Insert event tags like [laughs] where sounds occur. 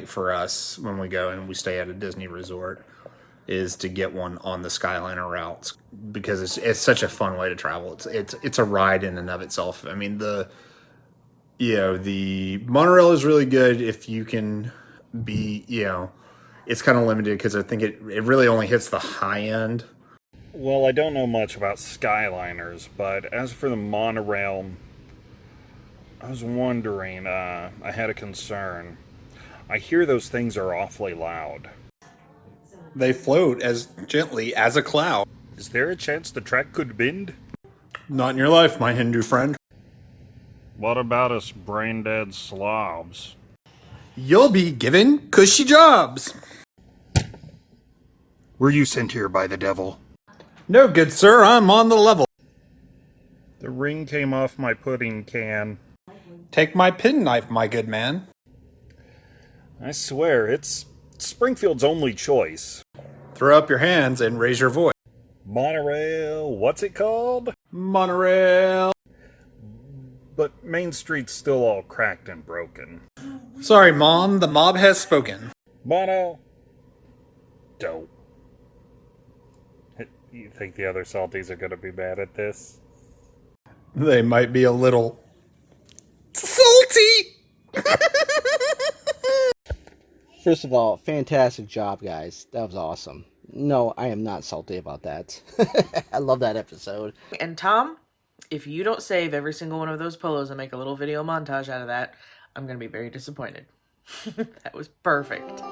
for us when we go and we stay at a Disney resort is to get one on the Skyliner routes because it's it's such a fun way to travel. It's it's it's a ride in and of itself. I mean the you know the monorail is really good if you can be you know it's kind of limited because I think it it really only hits the high end. Well, I don't know much about Skyliners, but as for the monorail, I was wondering, uh, I had a concern. I hear those things are awfully loud. They float as gently as a cloud. Is there a chance the track could bend? Not in your life, my Hindu friend. What about us brain dead slobs? You'll be given cushy jobs. Were you sent here by the devil? No, good sir, I'm on the level. The ring came off my pudding can. Take my penknife, my good man. I swear, it's Springfield's only choice. Throw up your hands and raise your voice. Monorail, what's it called? Monorail. But Main Street's still all cracked and broken. Sorry, Mom, the mob has spoken. Mono. Dope. You think the other salties are gonna be mad at this? They might be a little salty. First of all, fantastic job, guys. That was awesome. No, I am not salty about that. [laughs] I love that episode. And Tom, if you don't save every single one of those polos and make a little video montage out of that, I'm going to be very disappointed. [laughs] that was perfect.